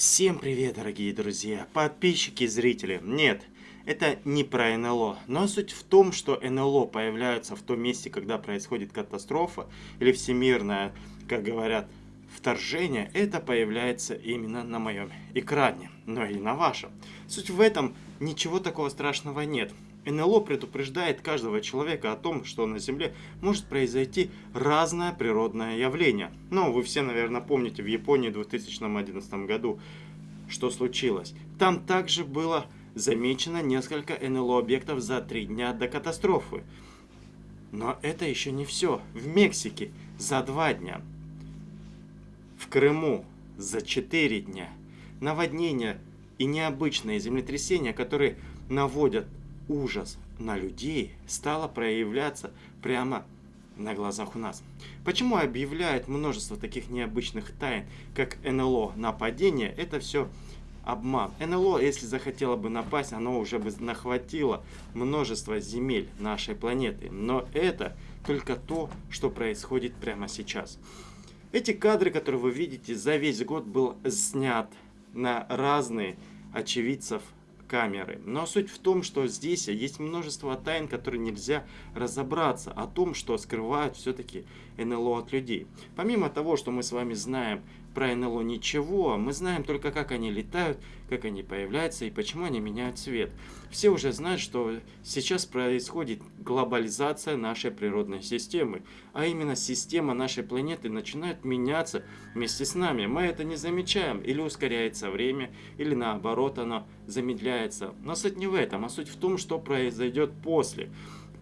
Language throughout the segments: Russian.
Всем привет, дорогие друзья, подписчики зрители. Нет, это не про НЛО, но суть в том, что НЛО появляются в том месте, когда происходит катастрофа или всемирное, как говорят, вторжение, это появляется именно на моем экране, но и на вашем. Суть в этом, ничего такого страшного нет. НЛО предупреждает каждого человека о том, что на Земле может произойти разное природное явление. Но вы все, наверное, помните в Японии в 2011 году, что случилось. Там также было замечено несколько НЛО-объектов за три дня до катастрофы. Но это еще не все. В Мексике за два дня. В Крыму за четыре дня. Наводнения и необычные землетрясения, которые наводят ужас на людей стало проявляться прямо на глазах у нас. Почему объявляют множество таких необычных тайн, как НЛО нападение, это все обман. НЛО, если захотело бы напасть, оно уже бы нахватило множество земель нашей планеты. Но это только то, что происходит прямо сейчас. Эти кадры, которые вы видите, за весь год был снят на разные очевидцев камеры. Но суть в том, что здесь есть множество тайн, которые нельзя разобраться о том, что скрывают все-таки НЛО от людей. Помимо того, что мы с вами знаем про НЛО ничего, мы знаем только как они летают, как они появляются и почему они меняют цвет. Все уже знают, что сейчас происходит глобализация нашей природной системы, а именно система нашей планеты начинает меняться вместе с нами. Мы это не замечаем, или ускоряется время, или наоборот оно замедляется. Но суть не в этом, а суть в том, что произойдет после.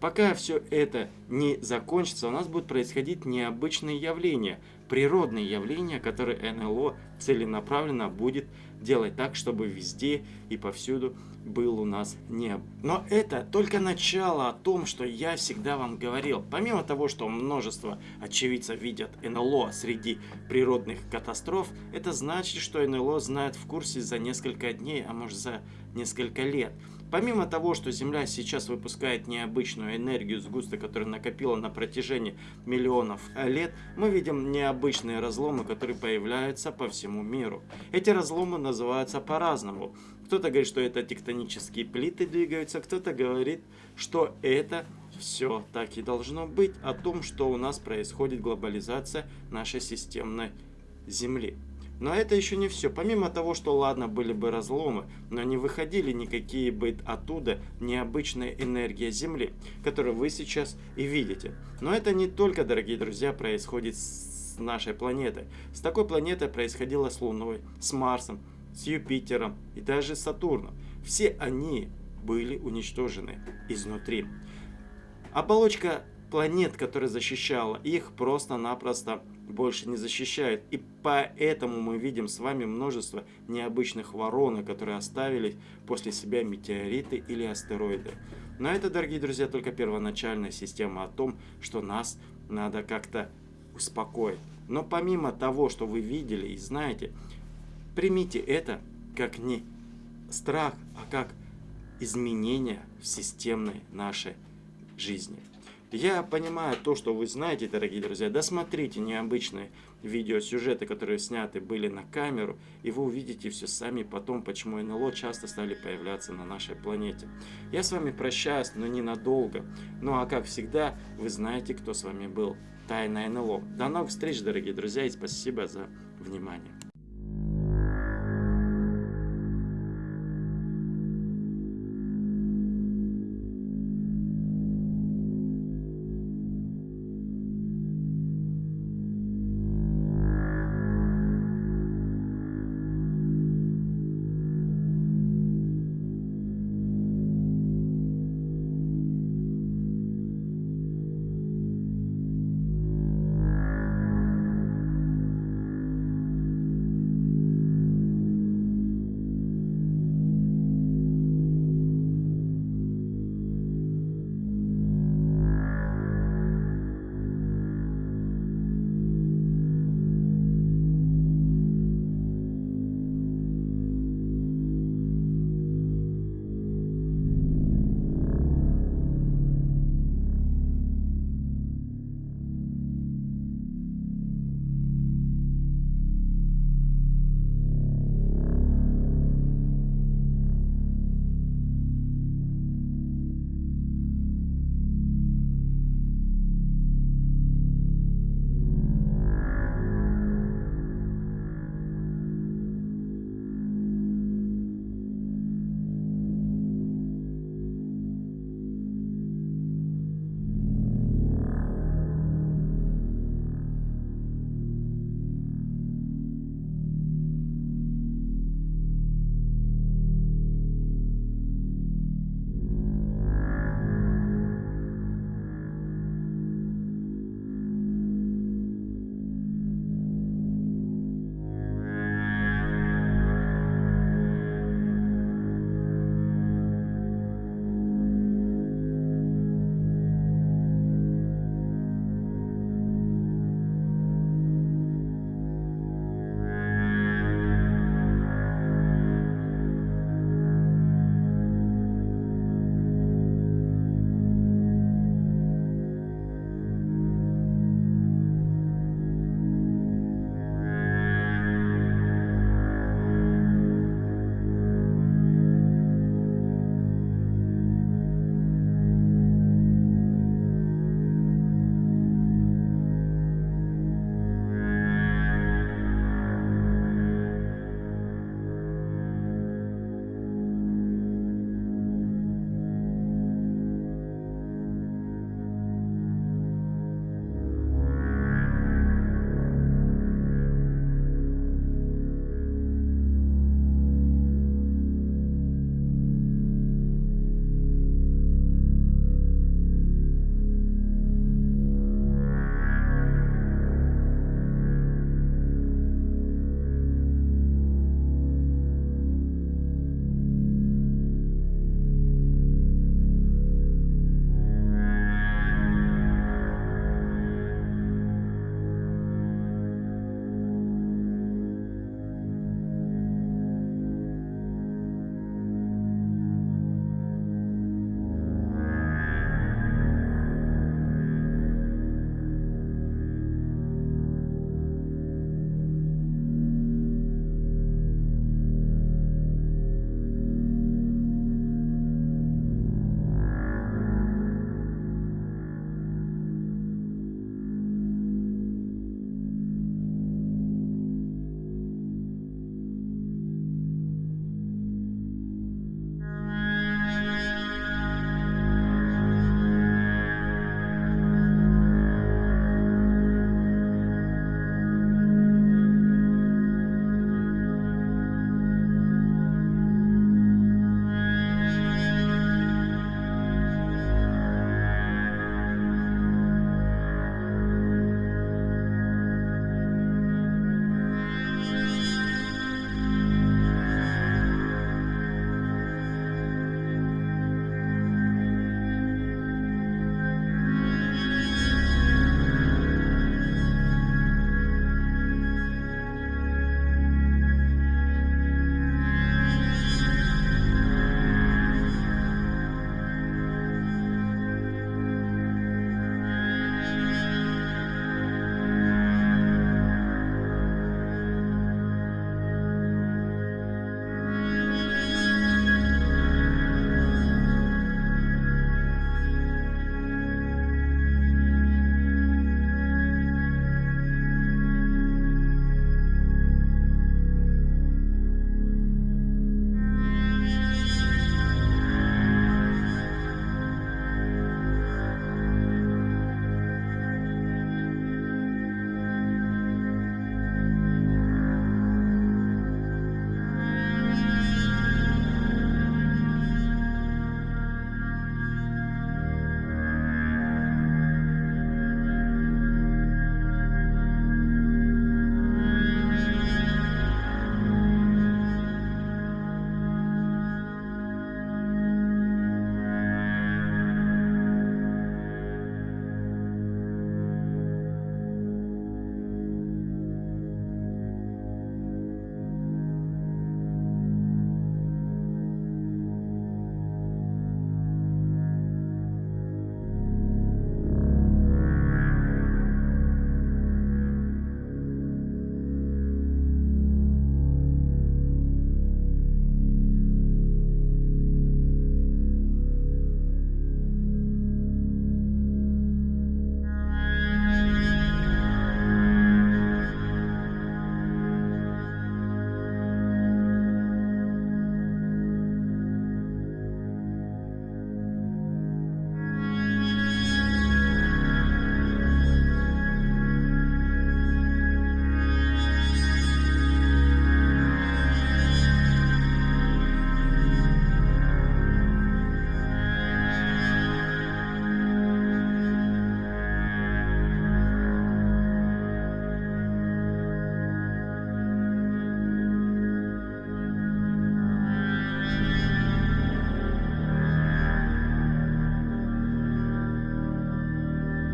Пока все это не закончится, у нас будут происходить необычные явления, природные явления, которые НЛО целенаправленно будет делать так, чтобы везде и повсюду был у нас небо. Но это только начало о том, что я всегда вам говорил. Помимо того, что множество очевидцев видят НЛО среди природных катастроф, это значит, что НЛО знает в курсе за несколько дней, а может за несколько лет. Помимо того, что Земля сейчас выпускает необычную энергию сгуста, которую накопила на протяжении миллионов лет, мы видим необычные разломы, которые появляются по всему миру. Эти разломы называются по-разному. Кто-то говорит, что это тектонические плиты двигаются, кто-то говорит, что это все так и должно быть, о том, что у нас происходит глобализация нашей системной Земли. Но это еще не все. Помимо того, что ладно были бы разломы, но не выходили никакие бы оттуда необычная энергия Земли, которую вы сейчас и видите. Но это не только, дорогие друзья, происходит с нашей планетой. С такой планетой происходило с Луной, с Марсом, с Юпитером и даже с Сатурном. Все они были уничтожены изнутри. Оболочка планет, которая защищала их, просто-напросто больше не защищают. И поэтому мы видим с вами множество необычных воронок, которые оставили после себя метеориты или астероиды. Но это, дорогие друзья, только первоначальная система о том, что нас надо как-то успокоить. Но помимо того, что вы видели и знаете, примите это как не страх, а как изменение в системной нашей жизни. Я понимаю то, что вы знаете, дорогие друзья. Досмотрите необычные видеосюжеты, которые сняты были на камеру, и вы увидите все сами потом, почему НЛО часто стали появляться на нашей планете. Я с вами прощаюсь, но ненадолго. Ну а как всегда, вы знаете, кто с вами был. Тайна НЛО. До новых встреч, дорогие друзья, и спасибо за внимание.